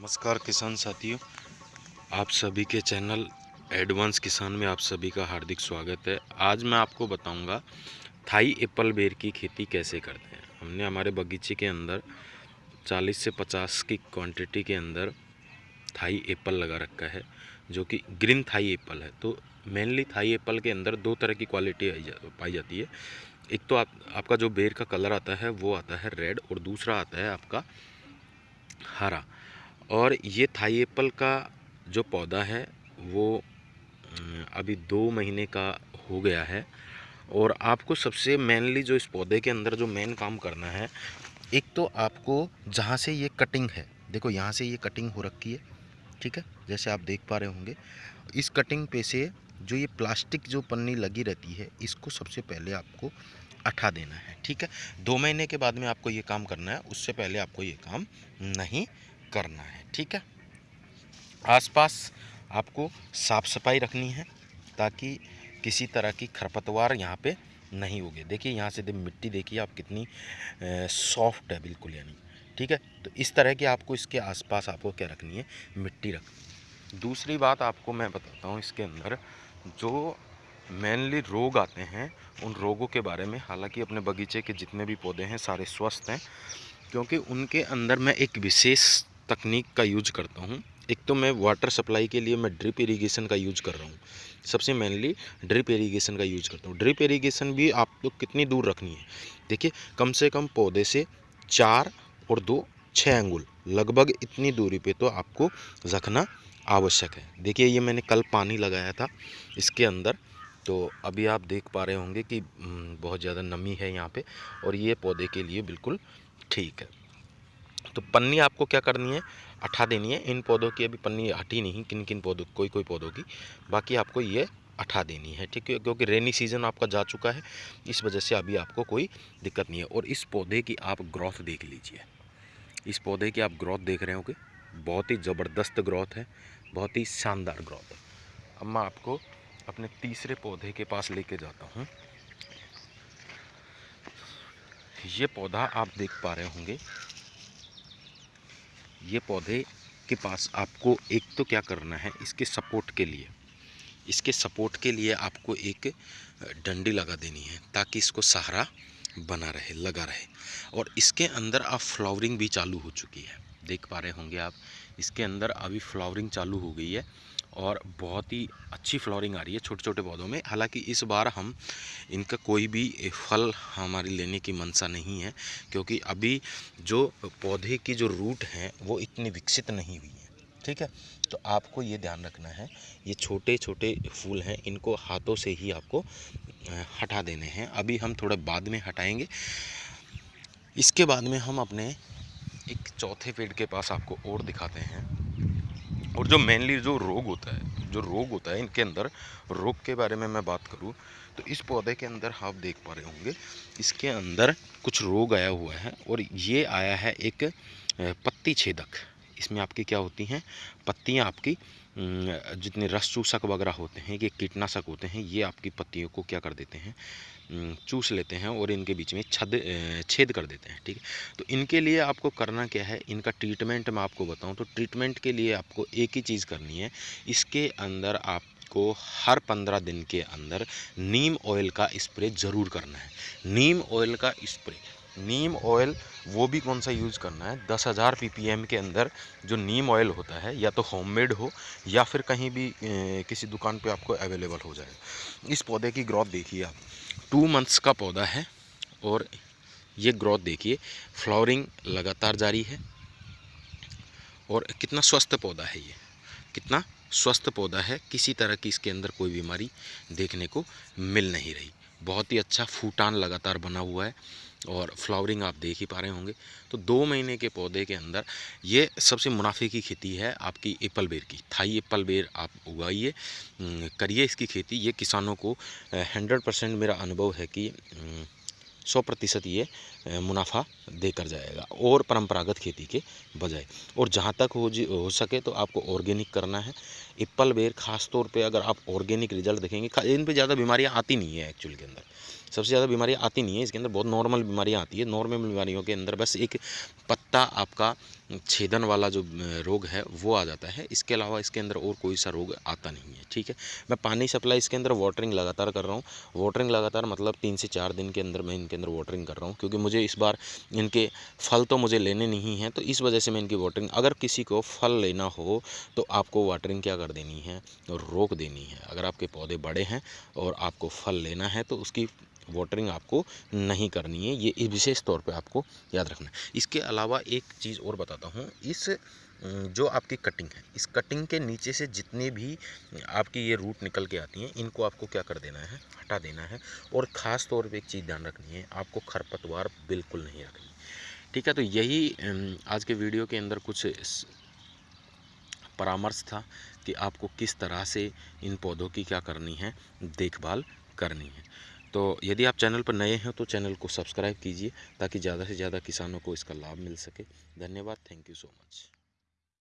नमस्कार किसान साथियों, आप सभी के चैनल एडवांस किसान में आप सभी का हार्दिक स्वागत है। आज मैं आपको बताऊँगा थाई एप्पल बेर की खेती कैसे करते हैं। हमने हमारे बगीचे के अंदर 40 से 50 की क्वांटिटी के अंदर थाई एप्पल लगा रखा है, जो कि ग्रीन थाई एप्पल है। तो मेनली थाई एप्पल के अंदर दो तरह की क्वालिटी पाई जाती है। एक तो आप, आपका जो बेर का कलर आता है, वो आता है रेड और दूसरा आता है आपका हरा। और ये थाई एप्पल का जो पौधा है, वो अभी दो महीने का हो गया है। और आपको सबसे मेनली जो इस पौधे के अंदर जो मेन काम करना है, एक तो आपको जहाँ से ये कटिंग है, देखो यहाँ से ये कटिंग हो रखी है, ठीक है? जैसे आप देख पा रहे होंगे, इस कटिंग पे से जो ये प्लास्टिक जो पन्नी लगी रहती है, इसको सबसे पहले आपको अठा देना है, ठीक है? दो महीने के बाद में आपको ये काम करना है, उससे पहले आपको ये काम नहीं करना है, ठीक है? आसपास आपको साफ़ सफ़ाई रखनी है ताकि किसी तरह की खरपतवार यहाँ पे नहीं होगी देखिए, यहाँ से मिट्टी देखिए आप कितनी सॉफ्ट है बिल्कुल यानी, ठीक है? तो इस तरह की आपको इसके आसपास आपको क्या रखनी है? मिट्टी रख, दूसरी बात आपको मैं बताता हूँ इसके अंदर, जो मेनली रोग आते हैं, उन रोगों के बारे में, हालाँकि अपने बगीचे के जितने भी पौधे हैं, सारे स्वस्थ हैं, क्योंकि उनके अंदर मैं एक विशेष तकनीक का यूज़ करता हूँ। एक तो मैं वाटर सप्लाई के लिए मैं ड्रिप इरीगेशन का यूज़ कर रहा हूँ। सबसे मेनली ड्रिप इरीगेशन का यूज़ करता हूँ। ड्रिप इरीगेशन भी आप लोग कितनी दूर रखनी है? देखिए, कम से कम पौधे से चार और दो छः अंगुल, लगभग इतनी दूरी पे तो आपको रखना आवश्यक है। देखिए, ये मैंने कल पानी लगाया था इसके अंदर। तो अभी आप देख पा रहे होंगे कि बहुत ज़्यादा नमी है यहाँ पे और ये पौधे के लिए बिल्कुल ठीक है। तो पन्नी आपको क्या करनी है? अठा देनी है। इन पौधों की अभी पन्नी हटी नहीं किन किन पौधों कोई कोई पौधों की। बाकी आपको ये अठा देनी है, ठीक है? क्योंकि रेनी सीज़न आपका जा चुका है, इस वजह से अभी आपको कोई दिक्कत नहीं है। और इस पौधे की आप ग्रोथ देख लीजिए। इस पौधे की आप ग्रोथ देख रहे होगे बहुत ही ज़बरदस्त ग्रोथ है, बहुत ही शानदार ग्रोथ है। अब मैं आपको अपने तीसरे पौधे के पास लेके जाता हूँ। ये पौधा आप देख पा रहे होंगे ये पौधे के पास आपको एक तो क्या करना है, इसके सपोर्ट के लिए। इसके सपोर्ट के लिए आपको एक डंडी लगा देनी है ताकि इसको सहारा बना रहे, लगा रहे। और इसके अंदर आप फ्लावरिंग भी चालू हो चुकी है। देख पा रहे होंगे आप, इसके अंदर अभी फ्लावरिंग चालू हो गई है। और बहुत ही अच्छी फ्लोरिंग आ रही है छोटे छोटे पौधों में। हालाँकि इस बार हम इनका कोई भी फल हमारी लेने की मंशा नहीं है, क्योंकि अभी जो पौधे की जो रूट हैं, वो इतनी विकसित नहीं हुई है। ठीक है? तो आपको ये ध्यान रखना है, ये छोटे छोटे फूल हैं, इनको हाथों से ही आपको हटा देने हैं। अभी हम थोड़ा बाद में हटाएँगे। इसके बाद में हम अपने एक चौथे पेड़ के पास आपको और दिखाते हैं। और जो मेनली जो रोग होता है, जो रोग होता है इनके अंदर, रोग के बारे में मैं बात करूँ तो इस पौधे के अंदर आप देख पा रहे होंगे, इसके अंदर कुछ रोग आया हुआ है और ये आया है एक पत्ती छेदक। इसमें आपकी क्या होती हैं? पत्तियाँ आपकी जितने रस चूसक वगैरह होते हैं, ये कीटनाशक होते हैं, ये आपकी पत्तियों को क्या कर देते हैं? चूस लेते हैं और इनके बीच में छद छेद कर देते हैं, ठीक है? तो इनके लिए आपको करना क्या है? इनका ट्रीटमेंट मैं आपको बताऊँ तो ट्रीटमेंट के लिए आपको एक ही चीज़ करनी है। इसके अंदर आपको हर पंद्रह दिन के अंदर नीम ऑयल का स्प्रे ज़रूर करना है। नीम ऑयल का स्प्रे नीम ऑयल वो भी कौन सा यूज़ करना है? दस हज़ार पीपीएम के अंदर जो नीम ऑयल होता है या तो होममेड हो या फिर कहीं भी ए, किसी दुकान पे आपको अवेलेबल हो जाए। इस पौधे की ग्रोथ देखिए आप। टू मंथ्स का पौधा है और ये ग्रोथ देखिए फ्लावरिंग लगातार जारी है। और कितना स्वस्थ पौधा है ये। कितना स्वस्थ पौधा है किसी तरह की इसके अंदर कोई बीमारी देखने को मिल नहीं रही। बहुत ही अच्छा फूटान लगातार बना हुआ है। और फ्लावरिंग आप देख ही पा रहे होंगे। तो दो महीने के पौधे के अंदर ये सबसे मुनाफे की खेती है आपकी एप्पल बेर की। थाई एप्पल बेर आप उगाइए करिए इसकी खेती। ये किसानों को हंड्रेड परसेंट मेरा अनुभव है कि सौ प्रतिशत ये मुनाफा देकर जाएगा और परंपरागत खेती के बजाय। और जहाँ तक हो जी, हो सके तो आपको ऑर्गेनिक करना है। एप्पल बेर खास तौर पे अगर आप ऑर्गेनिक रिज़ल्ट देखेंगे इन पे ज़्यादा बीमारियाँ आती नहीं है एक्चुअल के अंदर। सबसे ज़्यादा बीमारियाँ आती नहीं है, इसके अंदर बहुत नॉर्मल बीमारियाँ आती है, नॉर्मल बीमारियों के अंदर बस एक पत्ता आपका छेदन वाला जो रोग है, वो आ जाता है। इसके अलावा इसके अंदर और कोई सा रोग आता नहीं है, ठीक है? मैं पानी सप्लाई इसके अंदर वाटरिंग लगातार कर रहा हूँ। वाटरिंग लगातार मतलब तीन से चार दिन के अंदर मैं इनके अंदर वाटरिंग कर रहा हूँ, क्योंकि मुझे इस बार इनके फल तो मुझे लेने नहीं हैं तो इस वजह से मैं इनकी वाटरिंग, अगर किसी को फल लेना हो तो आपको वाटरिंग क्या कर देनी है? और रोक देनी है। अगर आपके पौधे बड़े हैं और आपको फल लेना है तो उसकी वाटरिंग आपको नहीं करनी है, ये विशेष तौर पे आपको याद रखना है। इसके अलावा एक चीज़ और बताता हूँ, इस जो आपकी कटिंग है, इस कटिंग के नीचे से जितने भी आपकी ये रूट निकल के आती हैं, इनको आपको क्या कर देना है, हटा देना है और ख़ास तौर पे एक चीज़ ध्यान रखनी है, आपको खरपतवार बिल्कुल नहीं रखनी। ठीक है तो यही आज के वीडियो के अंदर कुछ परामर्श था कि आपको किस तरह से इन पौधों की क्या करनी है, देखभाल करनी है। तो यदि आप चैनल पर नए हैं तो चैनल को सब्सक्राइब कीजिए ताकि ज़्यादा से ज़्यादा किसानों को इसका लाभ मिल सके। धन्यवाद, थैंक यू सो मच।